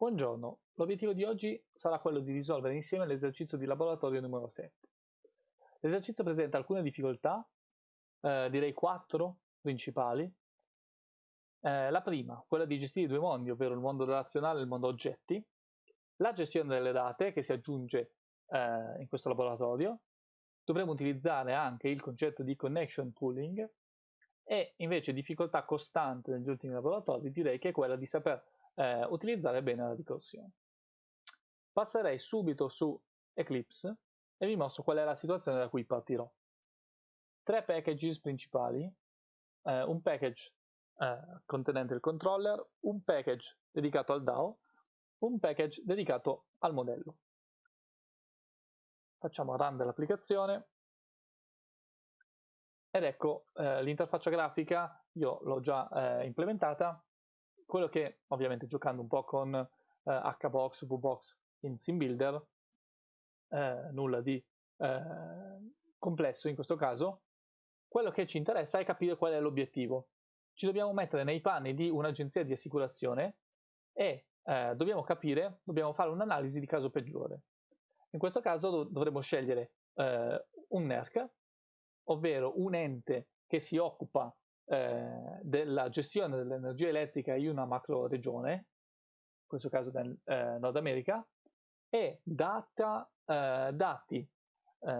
Buongiorno, l'obiettivo di oggi sarà quello di risolvere insieme l'esercizio di laboratorio numero 7. L'esercizio presenta alcune difficoltà, eh, direi quattro principali. Eh, la prima, quella di gestire due mondi, ovvero il mondo relazionale e il mondo oggetti, la gestione delle date che si aggiunge eh, in questo laboratorio, dovremo utilizzare anche il concetto di connection pooling e invece difficoltà costante negli ultimi laboratori direi che è quella di saper eh, utilizzare bene la ricorsione. Passerei subito su Eclipse e vi mostro qual è la situazione da cui partirò. Tre packages principali, eh, un package eh, contenente il controller, un package dedicato al DAO, un package dedicato al modello. Facciamo run dell'applicazione ed ecco eh, l'interfaccia grafica, io l'ho già eh, implementata, quello che ovviamente giocando un po' con eh, HBox, VBox in SimBuilder, eh, nulla di eh, complesso in questo caso, quello che ci interessa è capire qual è l'obiettivo. Ci dobbiamo mettere nei panni di un'agenzia di assicurazione e eh, dobbiamo capire, dobbiamo fare un'analisi di caso peggiore. In questo caso dov dovremo scegliere eh, un NERC, ovvero un ente che si occupa eh, della gestione dell'energia elettrica in una macro regione, in questo caso nel eh, Nord America, e data, eh, dati eh,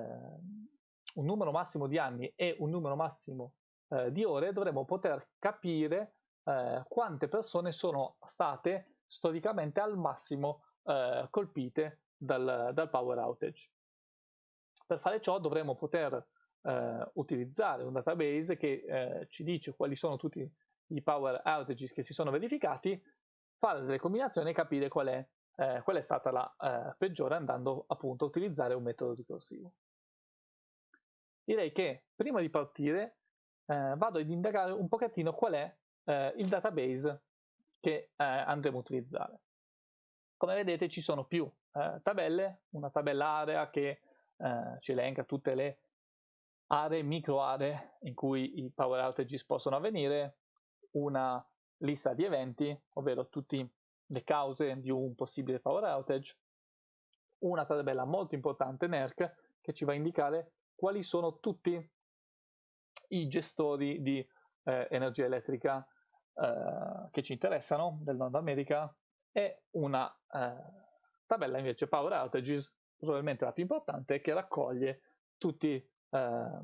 un numero massimo di anni e un numero massimo eh, di ore, dovremo poter capire eh, quante persone sono state storicamente al massimo colpite dal, dal power outage. Per fare ciò dovremo poter eh, utilizzare un database che eh, ci dice quali sono tutti i power outages che si sono verificati, fare delle combinazioni e capire qual è, eh, qual è stata la eh, peggiore andando appunto a utilizzare un metodo ricorsivo. Direi che prima di partire eh, vado ad indagare un pochettino qual è eh, il database che andremo a utilizzare. Come vedete ci sono più tabelle, una tabella area che ci elenca tutte le aree, micro aree in cui i power outages possono avvenire, una lista di eventi, ovvero tutte le cause di un possibile power outage, una tabella molto importante NERC che ci va a indicare quali sono tutti i gestori di eh, energia elettrica eh, che ci interessano del Nord America e una eh, tabella invece power outages, probabilmente la più importante, che raccoglie tutti eh,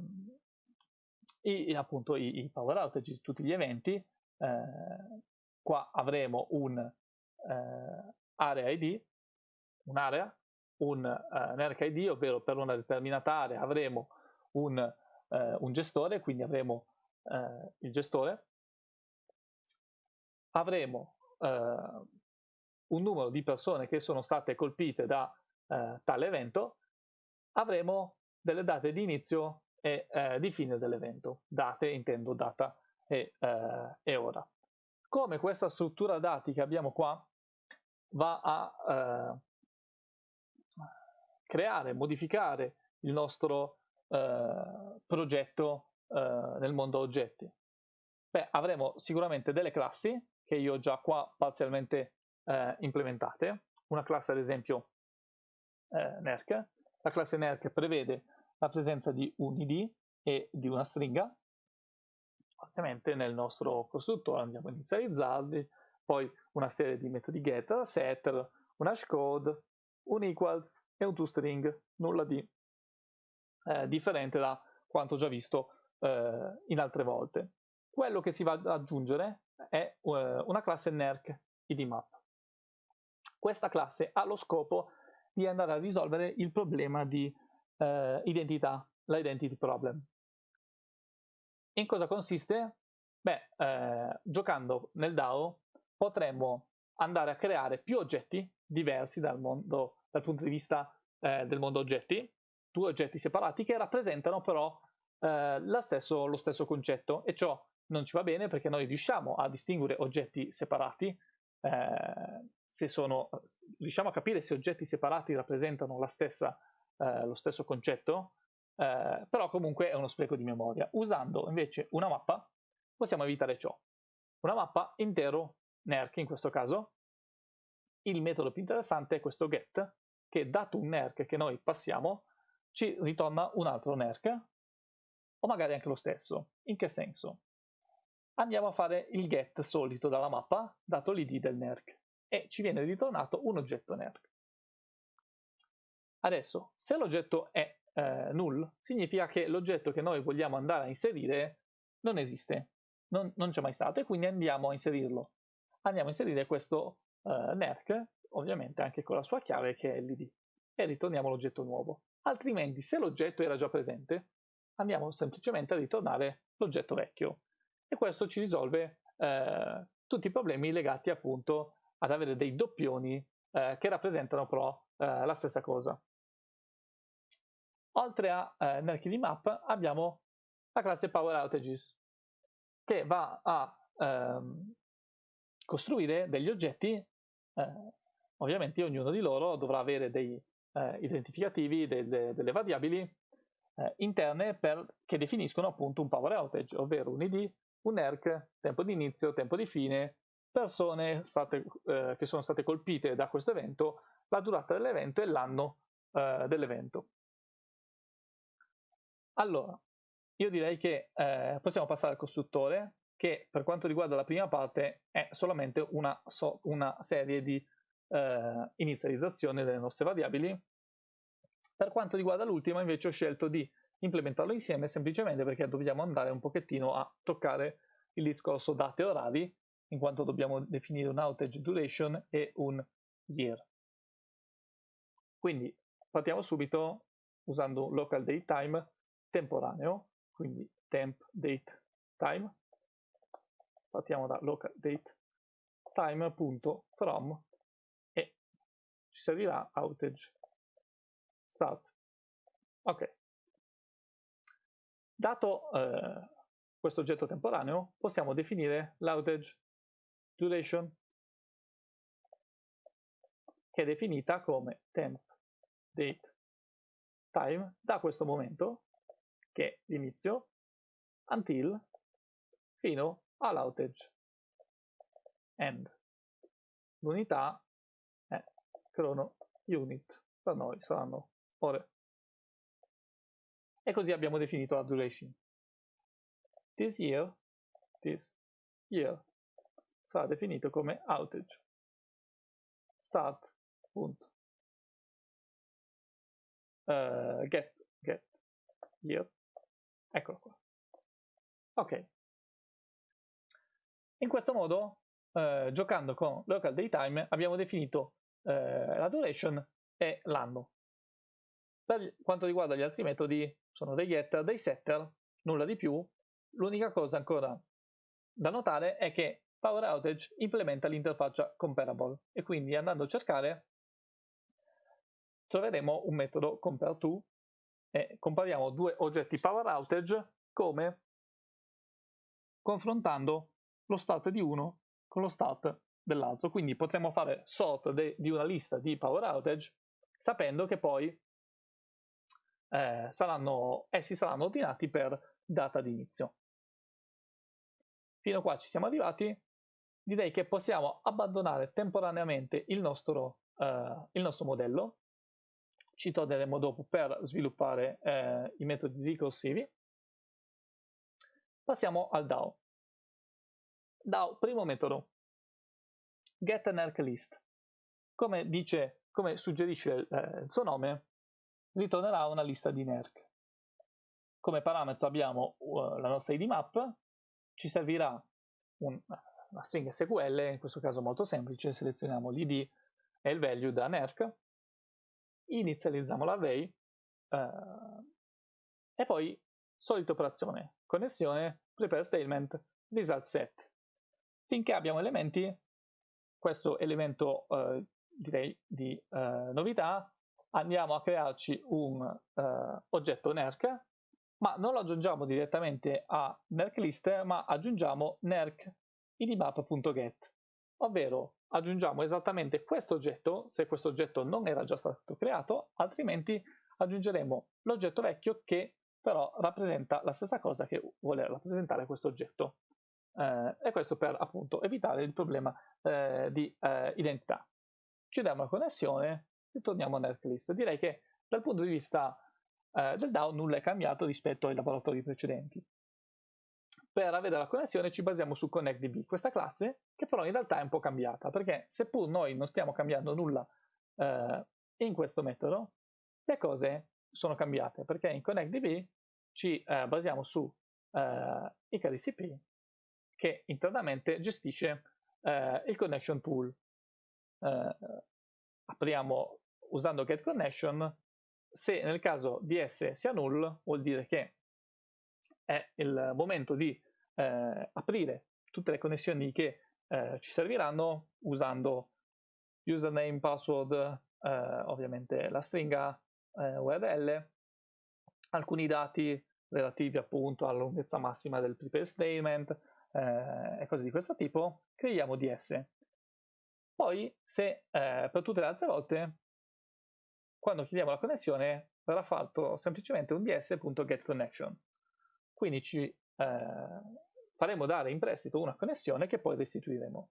i, appunto i, i, power outages, tutti gli eventi. Eh, qua avremo un eh, area ID, un'area, un uh, NERC ID, ovvero per una determinata area avremo un, uh, un gestore, quindi avremo uh, il gestore, avremo un numero di persone che sono state colpite da tale evento, avremo delle date di inizio e eh, di fine dell'evento. Date intendo data e, eh, e, ora. Come questa struttura dati che abbiamo qua va a eh, creare, modificare il nostro eh, progetto eh, nel mondo oggetti? Beh, avremo sicuramente delle classi che io ho già qua parzialmente eh, implementate. Una classe ad esempio NERC. La classe NERC prevede la presenza di un id e di una stringa. Ovviamente nel nostro costruttore andiamo a inizializzarli, poi una serie di metodi getter, setter, un hashcode, un equals e un toString, nulla di eh, differente da quanto già visto eh, in altre volte. Quello che si va ad aggiungere è eh, una classe NERC idmap. Questa classe ha lo scopo di andare a risolvere il problema di eh, identità, l'identity problem. In cosa consiste? Beh, eh, giocando nel DAO potremmo andare a creare più oggetti diversi dal, mondo, dal punto di vista eh, del mondo oggetti, due oggetti separati che rappresentano però eh, stesso, lo stesso concetto e ciò non ci va bene perché noi riusciamo a distinguere oggetti separati, eh, se sono, riusciamo a capire se oggetti separati rappresentano la stessa eh, lo stesso concetto, eh, però comunque è uno spreco di memoria. Usando invece una mappa possiamo evitare ciò. Una mappa intero NERC in questo caso, il metodo più interessante è questo get, che dato un nerc che noi passiamo, ci ritorna un altro nerc, o magari anche lo stesso. In che senso? Andiamo a fare il get solito dalla mappa, dato l'id del nerc, e ci viene ritornato un oggetto nerc. Adesso, se l'oggetto è eh, null, significa che l'oggetto che noi vogliamo andare a inserire non esiste, non, non c'è mai stato, e quindi andiamo a inserirlo. Andiamo a inserire questo eh, nerc, ovviamente anche con la sua chiave che è l'id, e ritorniamo l'oggetto nuovo. Altrimenti, se l'oggetto era già presente, andiamo semplicemente a ritornare l'oggetto vecchio. E questo ci risolve eh, tutti i problemi legati appunto ad avere dei doppioni eh, che rappresentano però eh, la stessa cosa. Oltre a eh, nel map abbiamo la classe Power Outages che va a ehm, costruire degli oggetti, eh, ovviamente ognuno di loro dovrà avere dei eh, identificativi, delle, delle variabili eh, interne per, che definiscono appunto un power outage, ovvero un id, un ERC, tempo di inizio, tempo di fine, persone state, eh, che sono state colpite da questo evento, la durata dell'evento e l'anno eh, dell'evento. Allora, io direi che eh, possiamo passare al costruttore, che per quanto riguarda la prima parte è solamente una, so, una serie di eh, inizializzazione delle nostre variabili. Per quanto riguarda l'ultima invece ho scelto di implementarlo insieme semplicemente perché dobbiamo andare un pochettino a toccare il discorso date e orari, in quanto dobbiamo definire un outage duration e un year. Quindi partiamo subito usando un local date time temporaneo, quindi temp date time. Partiamo da local date time.from e ci servirà outage start. Ok. Dato eh, questo oggetto temporaneo, possiamo definire l'outage duration, che è definita come temp date time da questo momento, che l'inizio, until, fino all'outage end. L'unità è chrono unit, per noi saranno ore. E così abbiamo definito la duration. This year, this year sarà definito come outage. Start, punto. Uh, get, get, year. Eccolo qua. Ok. In questo modo, uh, giocando con local daytime, abbiamo definito uh, la duration e l'anno. Per quanto riguarda gli altri metodi, sono dei getter, dei setter, nulla di più. L'unica cosa ancora da notare è che Power Outage implementa l'interfaccia comparable e quindi andando a cercare troveremo un metodo compareTo e compariamo due oggetti Power Outage come confrontando lo start di uno con lo start dell'altro. Quindi potremmo fare sort di una lista di Power Outage sapendo che poi eh, saranno, essi saranno ordinati per data di inizio. Fino a qua ci siamo arrivati, direi che possiamo abbandonare temporaneamente il nostro, eh, il nostro modello, ci torneremo dopo per sviluppare eh, i metodi ricorsivi. Passiamo al DAO. DAO, primo metodo, get an list. Come, dice, come suggerisce eh, il suo nome, ritornerà una lista di NERC. Come parametro abbiamo uh, la nostra ID map, ci servirà un, una stringa SQL, in questo caso molto semplice, selezioniamo l'id e il value da NERC, inizializziamo l'array uh, e poi solita operazione, connessione, prepare statement, result set. Finché abbiamo elementi, questo elemento uh, direi di uh, novità, andiamo a crearci un oggetto NERC, ma non lo aggiungiamo direttamente a NERClist, ma aggiungiamo NERC idmap.get, ovvero aggiungiamo esattamente questo oggetto, se questo oggetto non era già stato creato, altrimenti aggiungeremo l'oggetto vecchio che però rappresenta la stessa cosa che vuole rappresentare questo oggetto. Eh, e questo per appunto evitare il problema eh, di eh, identità. chiudiamo la connessione e torniamo NERC Direi che dal punto di vista eh, del DAO nulla è cambiato rispetto ai laboratori precedenti. Per avere la connessione ci basiamo su ConnectDB, questa classe che però in realtà è un po' cambiata, perché seppur noi non stiamo cambiando nulla eh, in questo metodo, le cose sono cambiate, perché in ConnectDB ci eh, basiamo su eh, ICADCP che internamente gestisce eh, il connection pool. Eh, apriamo usando getConnection, se nel caso DS sia null vuol dire che è il momento di eh, aprire tutte le connessioni che eh, ci serviranno usando username, password, eh, ovviamente la stringa eh, URL, alcuni dati relativi appunto alla lunghezza massima del prepare statement eh, e cose di questo tipo, creiamo DS. Poi, se per tutte le altre volte, quando chiediamo la connessione, verrà fatto semplicemente un ds.getConnection. Quindi ci faremo dare in prestito una connessione che poi restituiremo.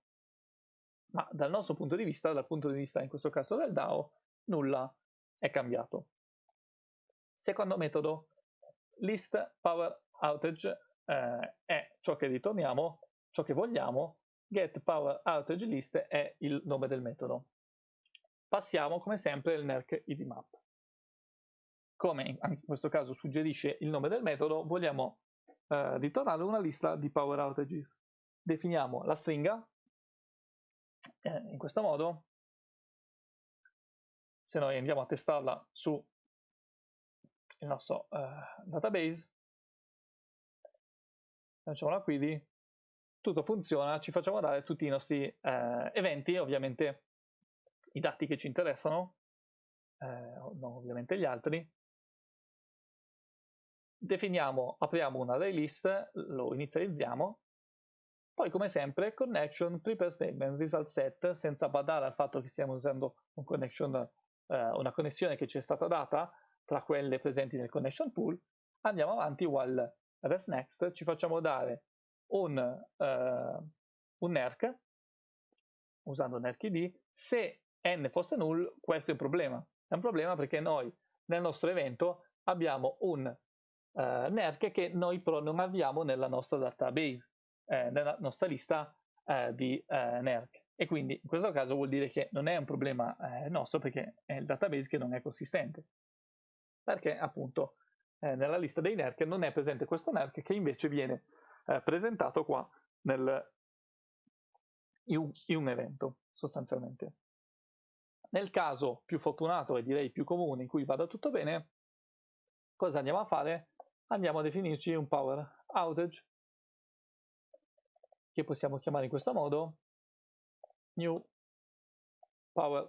Ma dal nostro punto di vista, dal punto di vista in questo caso del DAO, nulla è cambiato. Secondo metodo, list power outage eh, è ciò che ritorniamo, ciò che vogliamo, get power outage list è il nome del metodo. Passiamo come sempre il NERC idmap. Come in questo caso suggerisce il nome del metodo, vogliamo eh, ritornare una lista di power outages. Definiamo la stringa eh, in questo modo. Se noi andiamo a testarla su il nostro eh, database, facciamo la query, tutto funziona, ci facciamo dare tutti i nostri eh, eventi, ovviamente i dati che ci interessano, eh, non ovviamente gli altri. Definiamo, apriamo un array list, lo inizializziamo, poi come sempre connection, prepare statement, result set, senza badare al fatto che stiamo usando un connection, eh, una connessione che ci è stata data tra quelle presenti nel connection pool, andiamo avanti while rest next, ci facciamo dare un, uh, un NERC, usando NERCID, se n fosse null, questo è un problema. È un problema perché noi nel nostro evento abbiamo un uh, NERC che noi però non abbiamo nella nostra database, eh, nella nostra lista eh, di eh, NERC. E quindi in questo caso vuol dire che non è un problema eh, nostro perché è il database che non è consistente. Perché appunto eh, nella lista dei NERC non è presente questo NERC che invece viene eh, presentato qua nel, in, un, in un evento sostanzialmente. Nel caso più fortunato e direi più comune in cui vada tutto bene, cosa andiamo a fare? Andiamo a definirci un power outage che possiamo chiamare in questo modo new power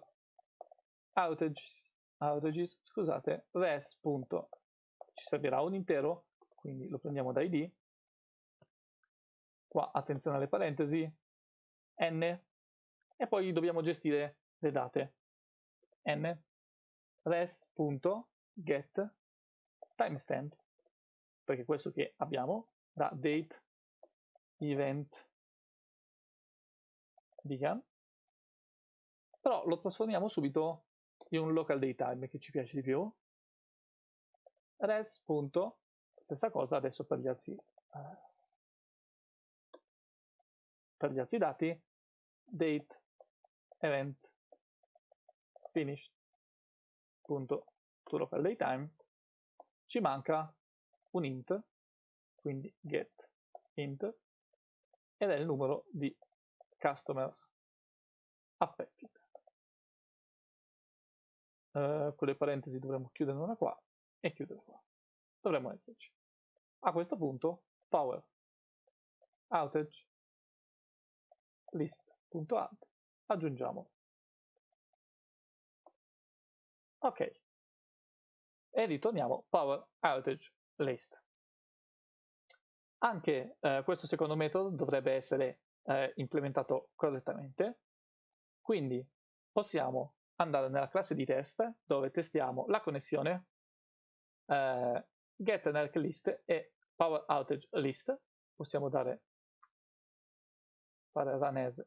outages, outages scusate, res ci servirà un intero, quindi lo prendiamo da id. Qua attenzione alle parentesi, n, e poi dobbiamo gestire le date. n res.get timestamp, perché questo che abbiamo da date event began, però lo trasformiamo subito in un local datetime che ci piace di più, res. stessa cosa adesso per gli altri, eh, per gli altri dati, date event finished punto. To local datetime ci manca un int quindi get int ed è il numero di customers affected uh, con le parentesi dovremmo chiudere una qua e chiudere qua. Dovremmo esserci. A questo punto power outage list.add aggiungiamo. Ok. E ritorniamo power outage list. Anche eh, questo secondo metodo dovrebbe essere eh, implementato correttamente. Quindi possiamo andare nella classe di test dove testiamo la connessione eh, get e power possiamo dare fare run as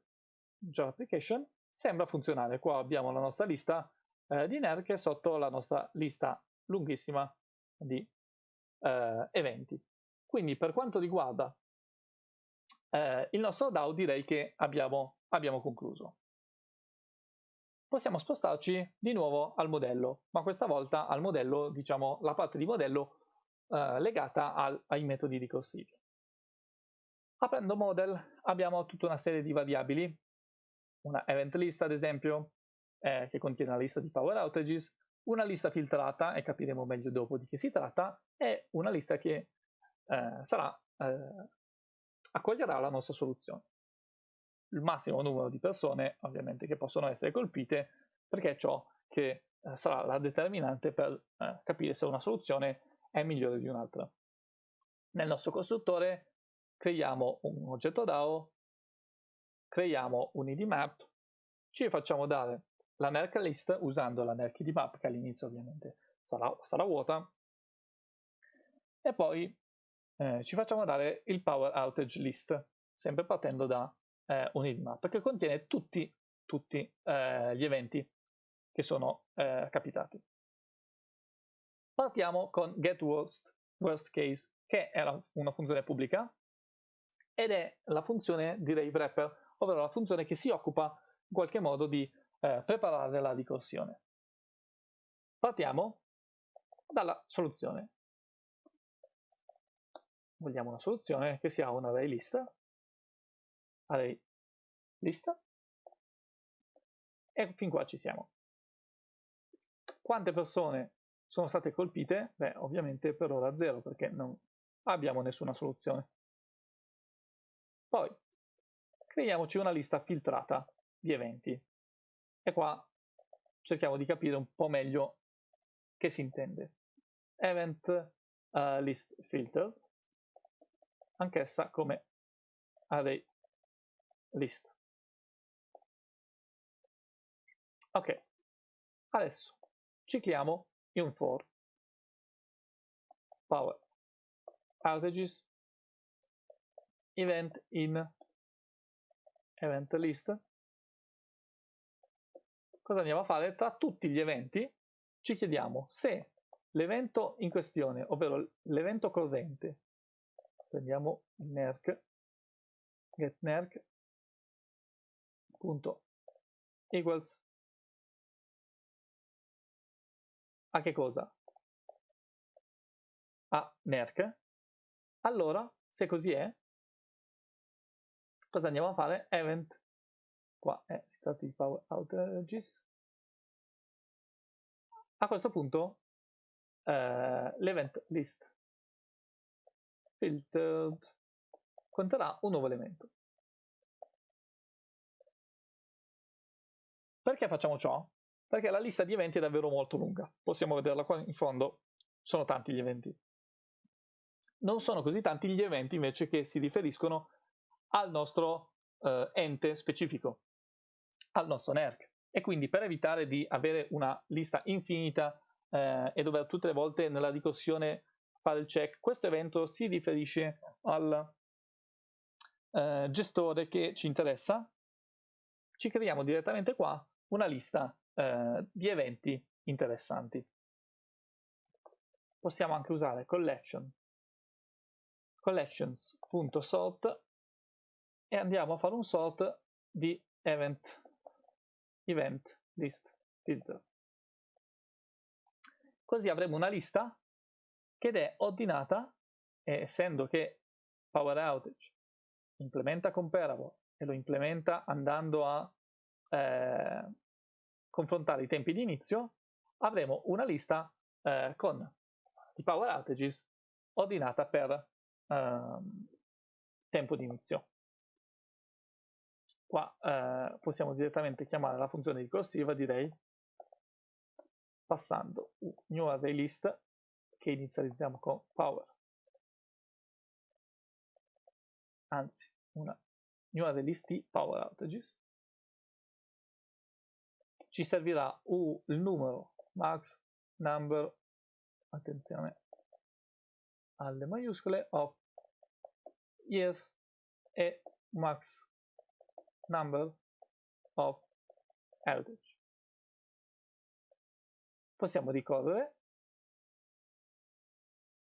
job application sembra funzionare. Qua abbiamo la nostra lista eh, di NERC sotto la nostra lista lunghissima di eh, eventi. Quindi per quanto riguarda eh, il nostro DAO direi che abbiamo, abbiamo concluso. Possiamo spostarci di nuovo al modello, ma questa volta al modello, diciamo, la parte di modello eh, legata al, ai metodi ricorsivi. Aprendo model abbiamo tutta una serie di variabili, una event list ad esempio, eh, che contiene la lista di power outages, una lista filtrata, e capiremo meglio dopo di che si tratta, e una lista che eh, sarà, eh, accoglierà la nostra soluzione. Il massimo numero di persone ovviamente che possono essere colpite perché è ciò che eh, sarà la determinante per eh, capire se una soluzione è migliore di un'altra. Nel nostro costruttore creiamo un oggetto DAO, creiamo un id map, ci facciamo dare la NERC list usando la NERC id map che all'inizio ovviamente sarà, sarà, vuota e poi eh, ci facciamo dare il power outage list sempre partendo da eh, un id map che contiene tutti, tutti eh, gli eventi che sono eh, capitati. Partiamo con get worst, worst case che è una funzione pubblica ed è la funzione di Rave Wrapper, ovvero la funzione che si occupa in qualche modo di eh, preparare la ricorsione. Partiamo dalla soluzione. Vogliamo una soluzione che sia un array list, array list, e fin qua ci siamo. Quante persone sono state colpite? Beh, ovviamente per ora zero, perché non abbiamo nessuna soluzione. Poi creiamoci una lista filtrata di eventi e qua cerchiamo di capire un po' meglio che si intende. Event uh, list filter, anch'essa come array list. Ok, adesso cicliamo in for power outages event in event list. Cosa andiamo a fare? Tra tutti gli eventi ci chiediamo se l'evento in questione, ovvero l'evento corrente, prendiamo nerc, get nerc, punto, equals, a che cosa? A nerc. Allora, se così è, cosa andiamo a fare? Event, qua è, di power outages. A questo punto eh, l'event list filtered conterrà un nuovo elemento. Perché facciamo ciò? Perché la lista di eventi è davvero molto lunga. Possiamo vederla qua in fondo, sono tanti gli eventi. Non sono così tanti gli eventi invece che si riferiscono al nostro eh, ente specifico, al nostro NERC. E quindi per evitare di avere una lista infinita eh, e dover tutte le volte nella ricorsione fare il check, questo evento si riferisce al eh, gestore che ci interessa. Ci creiamo direttamente qua una lista eh, di eventi interessanti. Possiamo anche usare collection collections.sort e andiamo a fare un sort di event, event list filter. Così avremo una lista che è ordinata, e essendo che Power Outage implementa Comparable e lo implementa andando a eh, confrontare i tempi di inizio, avremo una lista eh, con i Power Outages ordinata per eh, tempo di inizio. Qua eh, possiamo direttamente chiamare la funzione ricorsiva, direi, passando un new array list che inizializziamo con power, anzi una new array list power outages. Ci servirà uh, il numero max number, attenzione alle maiuscole, of yes e max number of outage. Possiamo ricorrere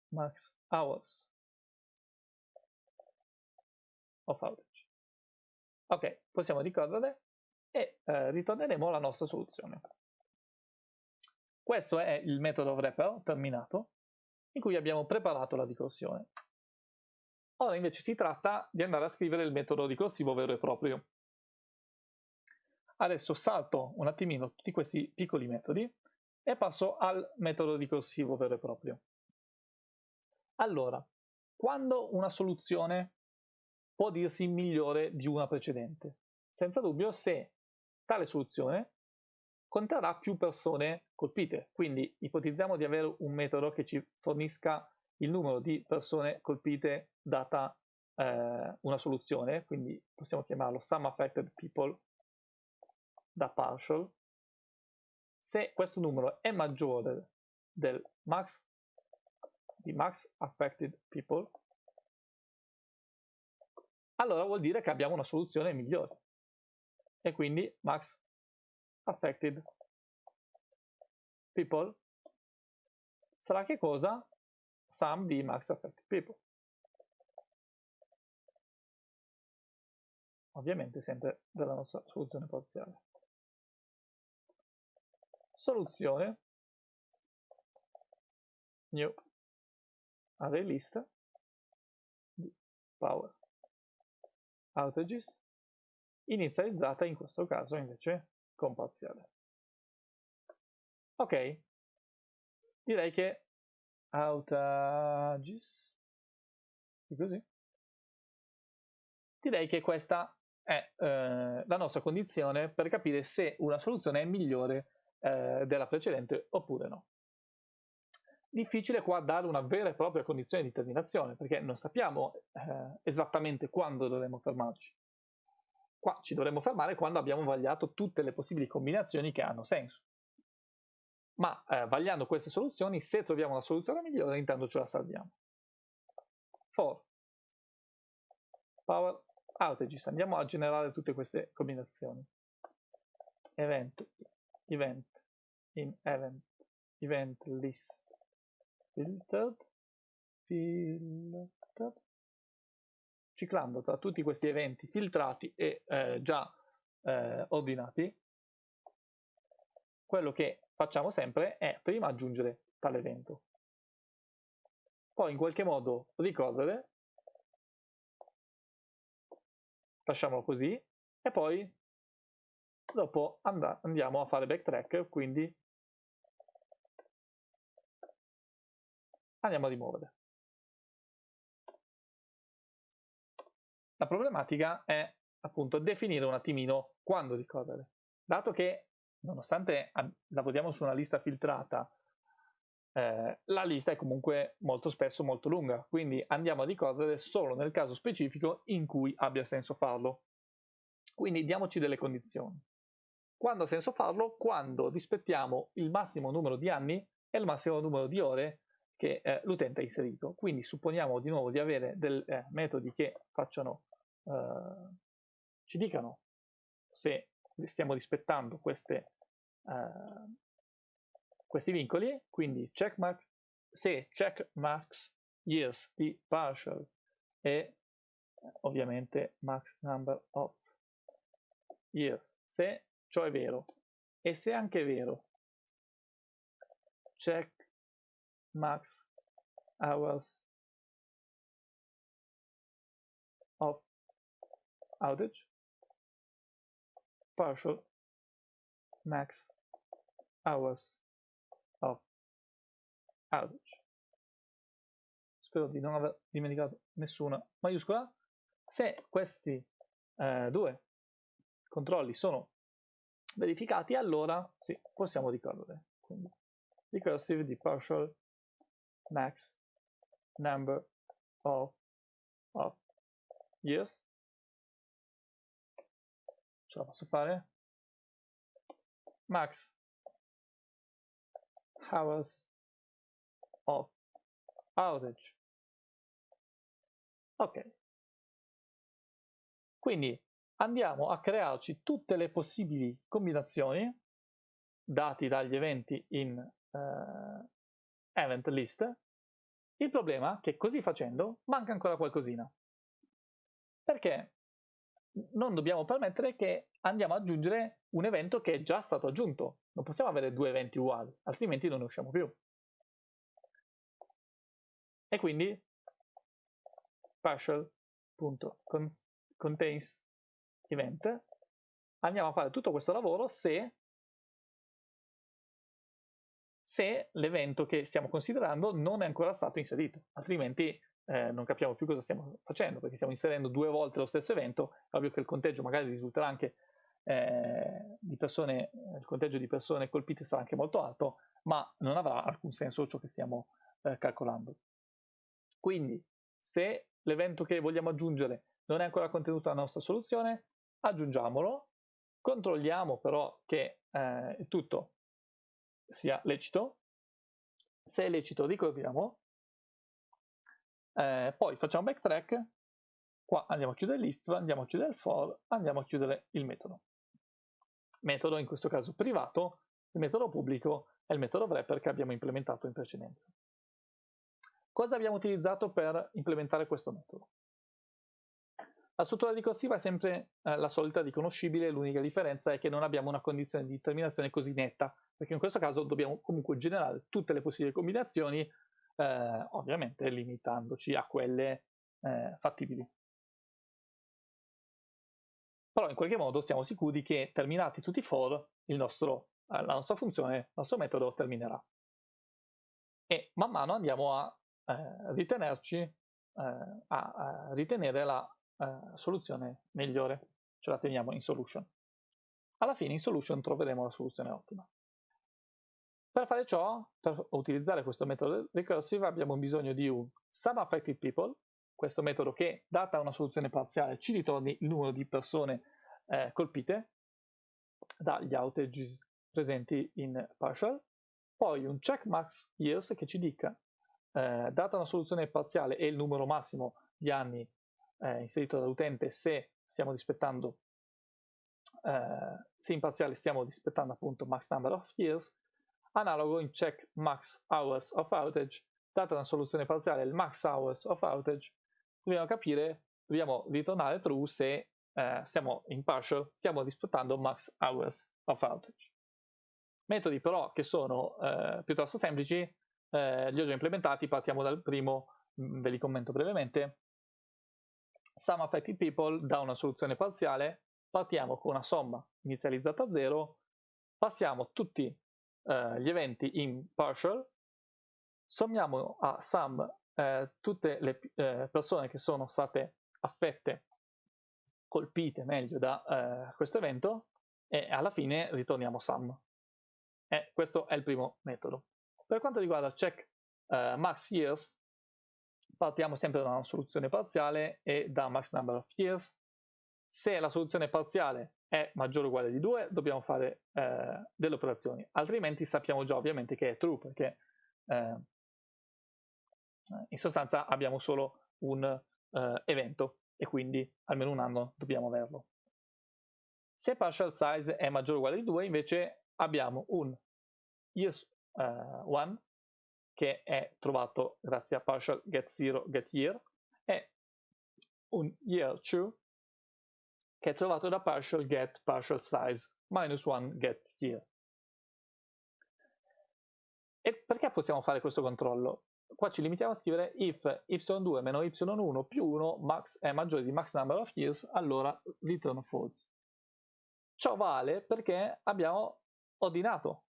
max hours of outage. Ok, possiamo ricorrere e eh, ritorneremo alla nostra soluzione. Questo è il metodo wrapper terminato in cui abbiamo preparato la ricorsione. Ora invece si tratta di andare a scrivere il metodo ricorsivo vero e proprio. Adesso salto un attimino tutti questi piccoli metodi e passo al metodo ricorsivo vero e proprio. Allora, quando una soluzione può dirsi migliore di una precedente? Senza dubbio se tale soluzione conterrà più persone colpite. Quindi ipotizziamo di avere un metodo che ci fornisca il numero di persone colpite data eh, una soluzione, quindi possiamo chiamarlo sum affected people da partial. Se questo numero è maggiore del max di max affected people, allora vuol dire che abbiamo una soluzione migliore. E quindi max affected people sarà che cosa? Sum di max affected people. Ovviamente sempre della nostra soluzione parziale. Soluzione. New. Array list di power. Outages. Inizializzata in questo caso invece con parziale. Ok, direi che outages, così, direi che questa è eh, la nostra condizione per capire se una soluzione è migliore eh, della precedente oppure no. Difficile qua dare una vera e propria condizione di terminazione perché non sappiamo eh, esattamente quando dovremo fermarci. Qua ci dovremmo fermare quando abbiamo vagliato tutte le possibili combinazioni che hanno senso. Ma eh, vagliando queste soluzioni, se troviamo una soluzione migliore, intanto ce la salviamo. For power outages, andiamo a generare tutte queste combinazioni. Event, event, in event, event list, filtered, filtered, ciclando tra tutti questi eventi filtrati e eh, già eh, ordinati, quello che facciamo sempre è prima aggiungere tale evento, poi in qualche modo ricorrere, lasciamolo così, e poi dopo and andiamo a fare backtrack, quindi andiamo a rimuovere. La problematica è appunto definire un attimino quando ricorrere. Dato che nonostante lavoriamo su una lista filtrata, eh, la lista è comunque molto spesso molto lunga, quindi andiamo a ricorrere solo nel caso specifico in cui abbia senso farlo. Quindi diamoci delle condizioni. Quando ha senso farlo? Quando rispettiamo il massimo numero di anni e il massimo numero di ore che eh, l'utente ha inserito. Quindi supponiamo di nuovo di avere dei eh, metodi che facciano eh, ci dicano se stiamo rispettando queste, eh, questi vincoli, quindi checkmark, se checkmarks years di partial e ovviamente max number of years, se ciò è vero e se anche è vero check max hours of outage, partial max hours of outage. Spero di non aver dimenticato nessuna maiuscola. Se questi eh, due controlli sono verificati, allora sì, possiamo ricorrere. Quindi recursive di partial max number of, of years. Ce la posso fare? Max hours of outage. Ok. Quindi andiamo a crearci tutte le possibili combinazioni dati dagli eventi in uh, event list. Il problema è che così facendo manca ancora qualcosina. Perché non dobbiamo permettere che andiamo ad aggiungere un evento che è già stato aggiunto. Non possiamo avere due eventi uguali, altrimenti non ne usciamo più. E quindi partial.contains event andiamo a fare tutto questo lavoro se, se l'evento che stiamo considerando non è ancora stato inserito, altrimenti eh, non capiamo più cosa stiamo facendo, perché stiamo inserendo due volte lo stesso evento, è ovvio che il conteggio magari risulterà anche eh, di persone, il conteggio di persone colpite sarà anche molto alto, ma non avrà alcun senso ciò che stiamo eh, calcolando. Quindi, se l'evento che vogliamo aggiungere non è ancora contenuto nella nostra soluzione, aggiungiamolo, controlliamo però che eh, tutto sia lecito, se è lecito ricordiamo eh, poi facciamo backtrack, qua andiamo a chiudere l'if, andiamo a chiudere il for, andiamo a chiudere il metodo. Metodo in questo caso privato, il metodo pubblico è il metodo wrapper che abbiamo implementato in precedenza. Cosa abbiamo utilizzato per implementare questo metodo? La struttura ricorsiva è sempre eh, la solita riconoscibile, l'unica differenza è che non abbiamo una condizione di terminazione così netta, perché in questo caso dobbiamo comunque generare tutte le possibili combinazioni eh, ovviamente limitandoci a quelle eh, fattibili. Però in qualche modo siamo sicuri che terminati tutti i for, nostro, eh, la nostra funzione, il nostro metodo terminerà. E man mano andiamo a eh, ritenerci, eh, a, a, ritenere la eh, soluzione migliore, ce la teniamo in solution. Alla fine in solution troveremo la soluzione ottima. Per fare ciò, per utilizzare questo metodo recursive abbiamo bisogno di un SumAffectedPeople, questo metodo che, data una soluzione parziale, ci ritorni il numero di persone eh, colpite dagli outages presenti in partial, poi un checkMaxYears che ci dica, eh, data una soluzione parziale e il numero massimo di anni eh, inserito dall'utente, se stiamo rispettando, eh, se in parziale stiamo rispettando appunto max number of years, Analogo in check max hours of outage, data una soluzione parziale il max hours of outage, dobbiamo capire, dobbiamo ritornare true se eh, stiamo in partial, stiamo rispettando max hours of outage. Metodi però che sono eh, piuttosto semplici, eh, li ho già implementati, partiamo dal primo, mm, ve li commento brevemente. Sum affected people da una soluzione parziale, partiamo con una somma inizializzata a 0, passiamo tutti eh, gli eventi in partial, sommiamo a sum eh, tutte le eh, persone che sono state affette, colpite meglio da eh, questo evento e alla fine ritorniamo sum. E questo è il primo metodo. Per quanto riguarda check eh, max years, partiamo sempre da una soluzione parziale e da max number of years. Se la soluzione parziale è maggiore o uguale di 2, dobbiamo fare eh, delle operazioni, altrimenti sappiamo già ovviamente che è true, perché eh, in sostanza abbiamo solo un eh, evento e quindi almeno un anno dobbiamo averlo. Se partial size è maggiore o uguale di 2, invece abbiamo un years 1 eh, che è trovato grazie a partial get 0 get year e un year 2 che è trovato da partial get partial size minus 1 get here. E perché possiamo fare questo controllo? Qua ci limitiamo a scrivere if y2 meno y1 più 1 max è maggiore di max number of years, allora return false. Ciò vale perché abbiamo ordinato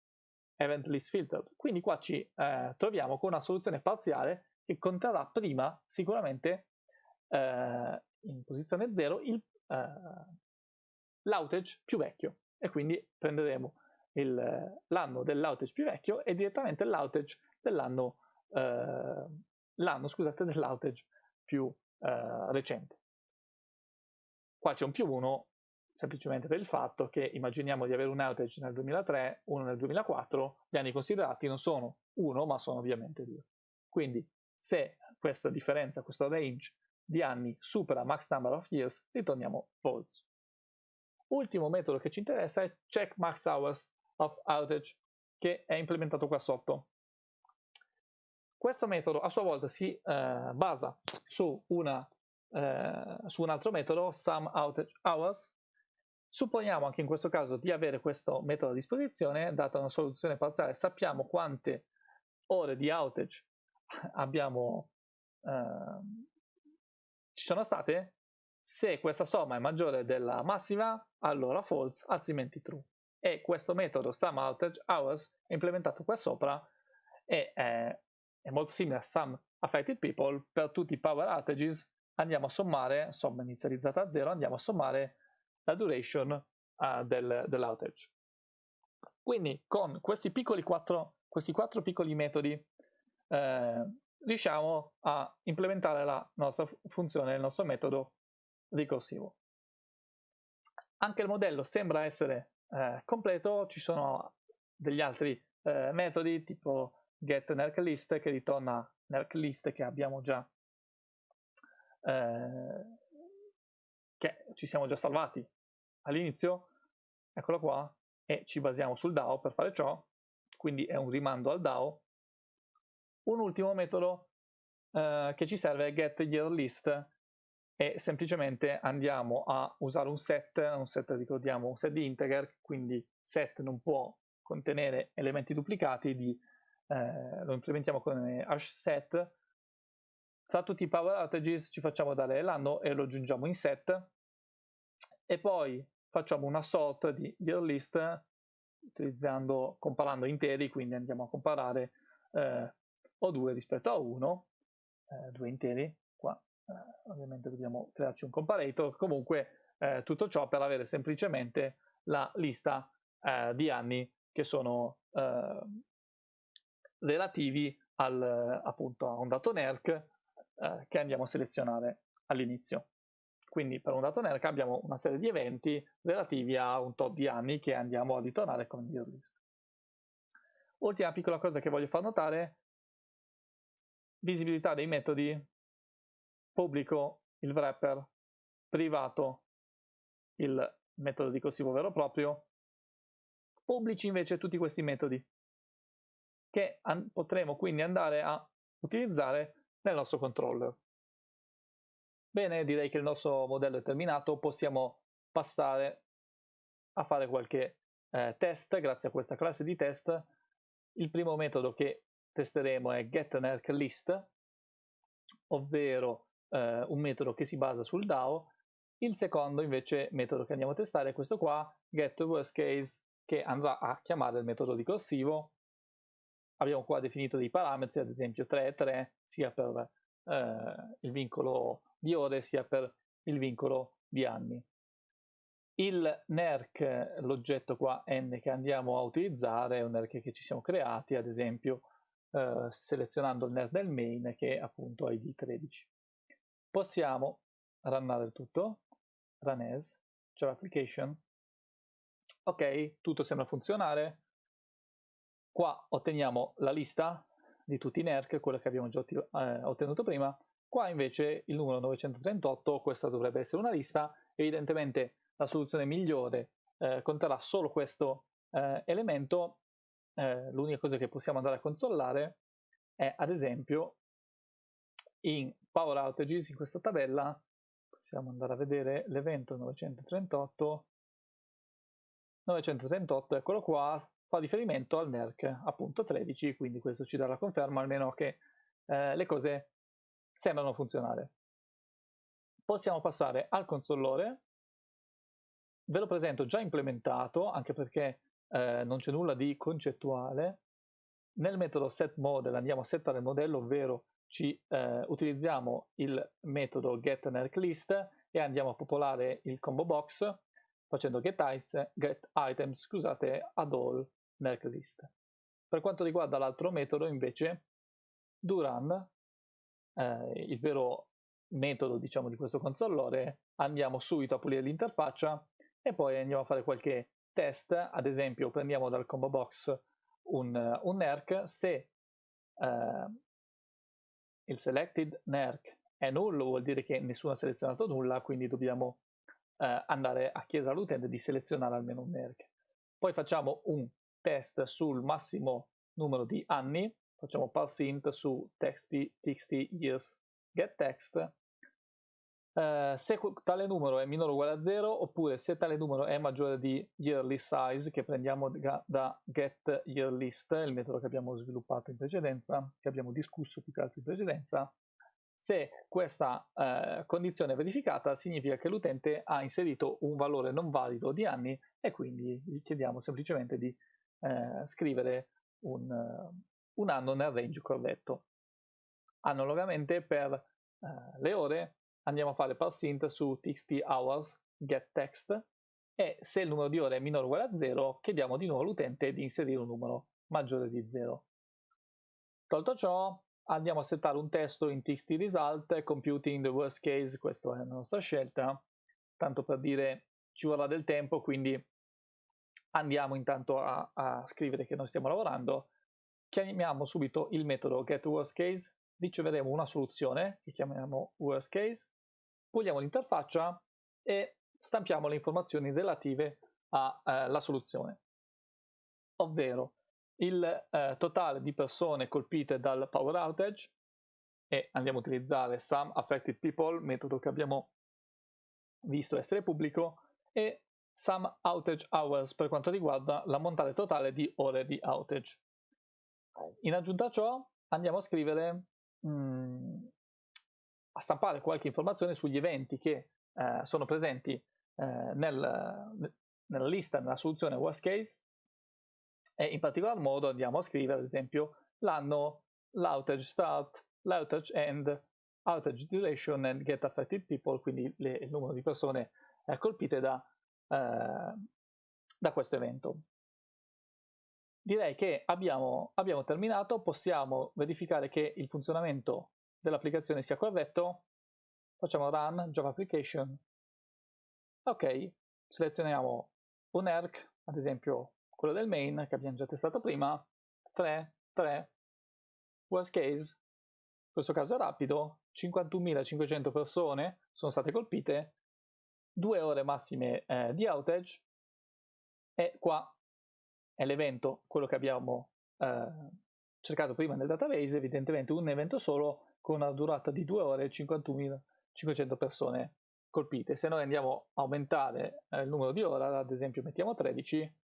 event list filter, quindi qua ci eh, troviamo con una soluzione parziale che conterrà prima sicuramente eh, in posizione 0 il uh, l'outage più vecchio e quindi prenderemo l'anno dell'outage più vecchio e direttamente l'outage dell'anno uh, l'anno scusate dell'outage più uh, recente. Qua c'è un più 1 semplicemente per il fatto che immaginiamo di avere un outage nel 2003, uno nel 2004, gli anni considerati non sono 1 ma sono ovviamente 2. Quindi se questa differenza, questo range di anni supera max number of years, ritorniamo false. Ultimo metodo che ci interessa è check max hours of outage che è implementato qua sotto. Questo metodo a sua volta si eh, basa su, una, eh, su un altro metodo, sum outage hours. Supponiamo anche in questo caso di avere questo metodo a disposizione, data una soluzione parziale, sappiamo quante ore di outage abbiamo, eh, ci sono state. Se questa somma è maggiore della massima, allora false, altrimenti true. E questo metodo sum outage hours è implementato qua sopra e è è molto simile a Sum Affected People, per tutti i power outages andiamo a sommare, somma inizializzata a 0, andiamo a sommare la duration uh, del, dell'outage. Quindi con questi, quattro, questi quattro piccoli metodi eh, riusciamo a implementare la nostra funzione, il nostro metodo ricorsivo. Anche il modello sembra essere eh, completo, ci sono degli altri eh, metodi tipo get list che ritorna nerk list che abbiamo già eh, che ci siamo già salvati all'inizio eccolo qua e ci basiamo sul DAO per fare ciò quindi è un rimando al DAO. Un ultimo metodo eh, che ci serve è get year list e semplicemente andiamo a usare un set, un set ricordiamo un set di integer, quindi set non può contenere elementi duplicati di eh, lo implementiamo con hash set, tra tutti i power outages ci facciamo dare l'anno e lo aggiungiamo in set. E poi facciamo una sort di year list comparando interi, quindi andiamo a comparare eh, O2 rispetto a 1, eh, due interi, qua eh, ovviamente dobbiamo crearci un comparator, comunque eh, tutto ciò per avere semplicemente la lista eh, di anni che sono eh, relativi al, appunto, a un dato NERC che andiamo a selezionare all'inizio. Quindi per un dato NERC abbiamo una serie di eventi relativi a un tot di anni che andiamo a ritornare come year list. Ultima piccola cosa che voglio far notare, visibilità dei metodi, pubblico il wrapper, privato il metodo ricorsivo vero e proprio, pubblici invece tutti questi metodi che potremo quindi andare a utilizzare nel nostro controller. Bene, direi che il nostro modello è terminato, possiamo passare a fare qualche eh, test grazie a questa classe di test. Il primo metodo che testeremo è getNerkList, ovvero eh, un metodo che si basa sul DAO. Il secondo invece metodo che andiamo a testare è questo qua, getWorstCase, che andrà a chiamare il metodo ricorsivo abbiamo qua definito dei parametri, ad esempio 3 e 3, sia per eh, il vincolo di ore sia per il vincolo di anni. Il NERC, l'oggetto qua n che andiamo a utilizzare, è un NERC che ci siamo creati, ad esempio eh, selezionando il NERC del main che è appunto ID 13. Possiamo runnare il tutto, run as, cioè application. Ok, tutto sembra funzionare, Qua otteniamo la lista di tutti i NERC, quello che abbiamo già eh, ottenuto prima. Qua invece il numero 938, questa dovrebbe essere una lista, evidentemente la soluzione migliore eh, conterrà solo questo eh, elemento, eh, l'unica cosa che possiamo andare a controllare è ad esempio in Power Outages, in questa tabella, possiamo andare a vedere l'evento 938, 938, eccolo qua, fa riferimento al NERC appunto 13, quindi questo ci dà la conferma almeno che eh, le cose sembrano funzionare. Possiamo passare al consollore, ve lo presento già implementato, anche perché eh, non c'è nulla di concettuale. Nel metodo setModel andiamo a settare il modello, ovvero ci eh, utilizziamo il metodo getNerkList e andiamo a popolare il combo box facendo get, ice, get scusate, ad all Merklist. Per quanto riguarda l'altro metodo invece, Duran, eh, il vero metodo diciamo di questo consollore, andiamo subito a pulire l'interfaccia e poi andiamo a fare qualche test, ad esempio prendiamo dal combo box un, un NERC, se eh, il selected NERC è nullo vuol dire che nessuno ha selezionato nulla, quindi dobbiamo eh, andare a chiedere all'utente di selezionare almeno un NERC. Poi facciamo un test sul massimo numero di anni, facciamo parse int su text, txt years. Get text. Uh, se tale numero è minore o uguale a 0 oppure se tale numero è maggiore di yearly size che prendiamo da, da get yearlist, il metodo che abbiamo sviluppato in precedenza, che abbiamo discusso più che altro in precedenza, se questa uh, condizione è verificata significa che l'utente ha inserito un valore non valido di anni e quindi gli chiediamo semplicemente di uh, scrivere un, un, anno nel range corretto. Analogamente per le ore andiamo a fare parse int su txt hours get text e se il numero di ore è minore o uguale a 0 chiediamo di nuovo all'utente di inserire un numero maggiore di 0. Tolto ciò andiamo a settare un testo in txt result computing the worst case, questa è la nostra scelta, tanto per dire ci vorrà del tempo quindi andiamo intanto a, a scrivere che noi stiamo lavorando, chiamiamo subito il metodo getWorstCase, riceveremo una soluzione che chiamiamo worst case. Puliamo l'interfaccia e stampiamo le informazioni relative alla eh, soluzione, ovvero il eh, totale di persone colpite dal power outage e andiamo a utilizzare some affected people, metodo che abbiamo visto essere pubblico, e some outage hours per quanto riguarda l'ammontare totale di ore di outage. In aggiunta a ciò andiamo a scrivere mh, mm, a stampare qualche informazione sugli eventi che eh, sono presenti eh, nel, nella lista, nella soluzione worst case e in particolar modo andiamo a scrivere ad esempio l'anno, l'outage start, l'outage end, outage duration and get affected people, quindi le, il numero di persone eh, colpite da, eh, da questo evento. Direi che abbiamo, abbiamo terminato, possiamo verificare che il funzionamento dell'applicazione sia corretto, facciamo run Java application. Ok, selezioniamo un ERC, ad esempio quello del main che abbiamo già testato prima, 3, 3, worst case, in questo caso è rapido, 51.500 persone sono state colpite, 2 ore massime eh, di outage. E qua è l'evento, quello che abbiamo eh, cercato prima nel database, evidentemente un evento solo con una durata di 2 ore e 51.500 persone colpite. Se noi andiamo a aumentare eh, il numero di ore, ad esempio mettiamo 13,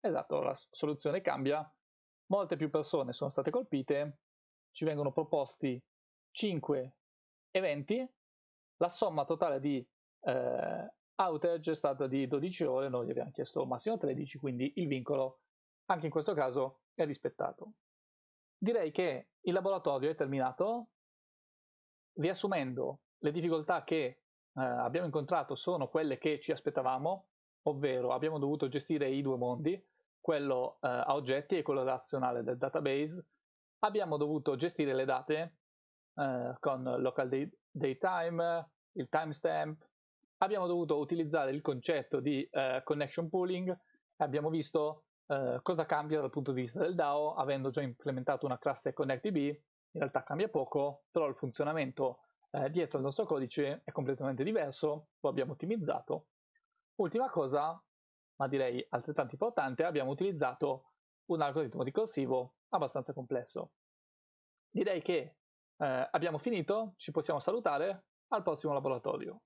esatto, la soluzione cambia, molte più persone sono state colpite, ci vengono proposti 5 eventi, la somma totale di eh, outage è stata di 12 ore, noi abbiamo chiesto massimo 13, quindi il vincolo anche in questo caso è rispettato. Direi che il laboratorio è terminato, riassumendo, le difficoltà che eh, abbiamo incontrato sono quelle che ci aspettavamo, ovvero abbiamo dovuto gestire i due mondi, quello eh, a oggetti e quello razionale del database. Abbiamo dovuto gestire le date eh, con local datetime, il timestamp. Abbiamo dovuto utilizzare il concetto di eh, connection pooling. Abbiamo visto eh, cosa cambia dal punto di vista del DAO, avendo già implementato una classe ConnectDB in realtà cambia poco, però il funzionamento eh, dietro al nostro codice è completamente diverso, lo abbiamo ottimizzato. Ultima cosa, ma direi altrettanto importante, abbiamo utilizzato un algoritmo ricorsivo abbastanza complesso. Direi che eh, abbiamo finito, ci possiamo salutare, al prossimo laboratorio.